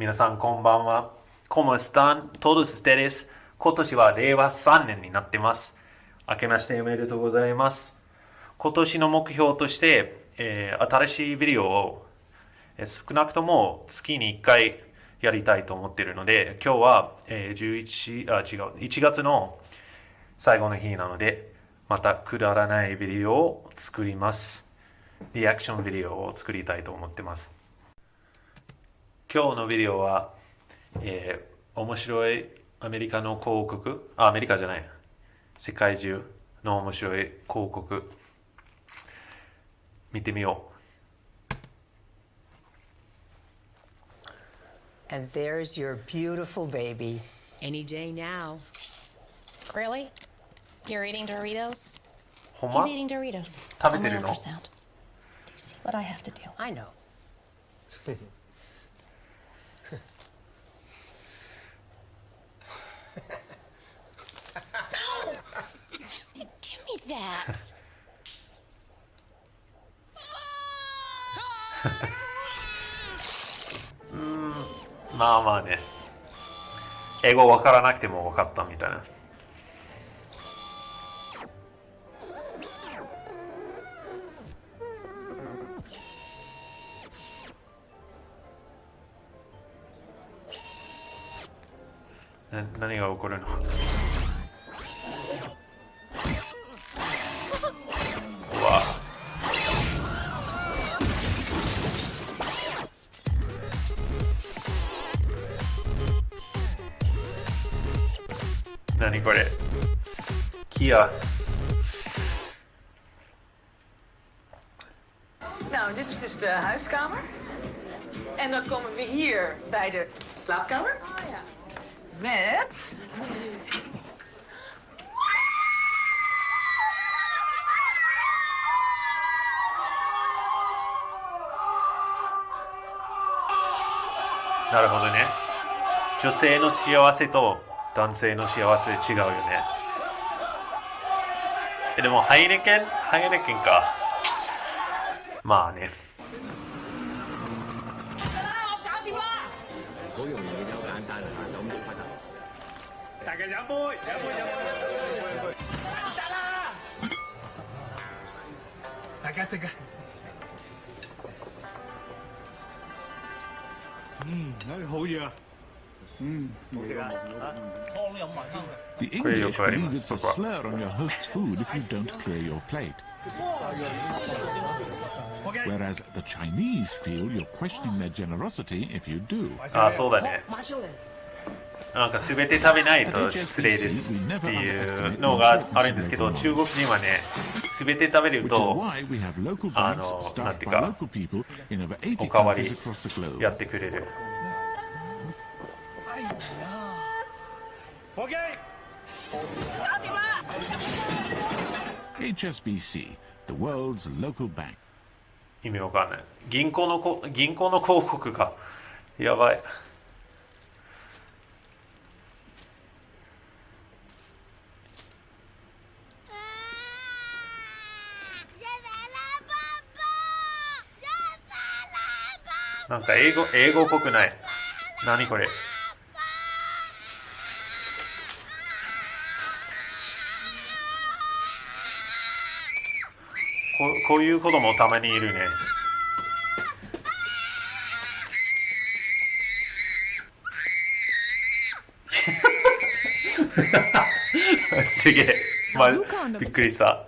皆さんこんばんは。¿Cómo están todos ustedes? 今年は令和3年になってます。明けましておめでとうございます。今年の目標として、えー新しいビデオを、えー少なくとも月に1回やりたいと思っているので、今日は、えー11あ違う1月の最後の日なので、またくだらないビデオを作ります。リアクションビデオを作りたいと思ってます。今日のビデオは、えー面白いアメリカの広告、あ、アメリカじゃない、世界中の面白い広告、見てみよ And there's your beautiful baby. Any day now. Really? You're eating Doritos? He's eating Doritos. 食べてるの On the ultrasound. Do you see what I have to do? I know. Give me that. まあまあね。英語わからなくても分かったみたいな。な何が起こるの？何これキア Nou, dit is dus de huiskamer. En dan komen we hier bij de slaapkamer. Met.. なるほどね。女性の幸せと男性の幸せ違うよね。えでも、ハイネケン？ハイネケンか。まあね。嗯，哎，好嘢啊！The English believe it's a slur on your host's food if you don't clear your plate, whereas the Chinese feel you're questioning their generosity if you do. あ、そうだね。なんか全て食べないと失礼ですっていうのがあるんですけど、中国人はね、全て食べると Ah, the by guy. local people in over 80おかわり.やってくれる。哎呀，OK，HSBC, the world's local bank. 意味わかんない。銀行のこ銀行の広告がやばい。なんか英語英語っぽくない。何これ？ここういう子供たまにいるね。すげえ。まあ.びっくりした。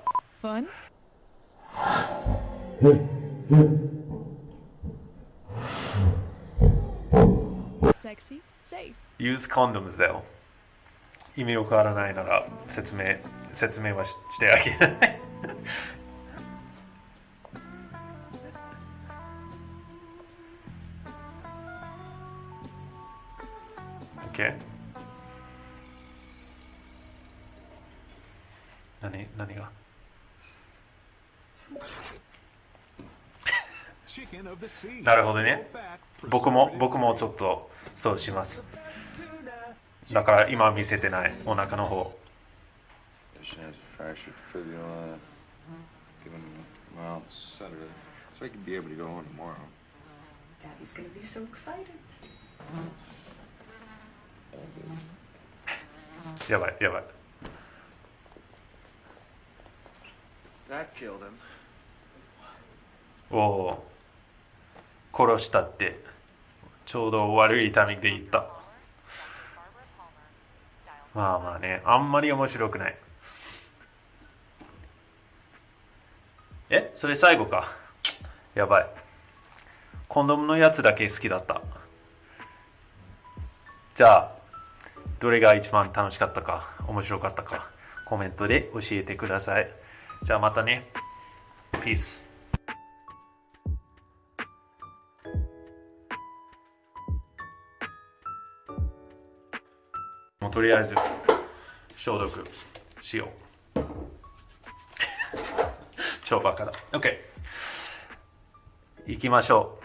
Use condoms だよ。意味わからないなら説明、説明はししてあげない。何が？なるほどね。僕も僕もちょっとそうします。だから今見せてない。お腹の方。う。やばいやばい。That killed him. おお。殺したって。ちょうど悪いタイミングで言った。まあまあねあんまり面白くない。え？それ最後か。やばい。コンドームのやつだけ好きだった。じゃあどれが一番楽しかったか面白かったかコメントで教えてください。じゃあまたね。ピースもうとりあえず消毒しよう。超バカだ。OK 行きましょう。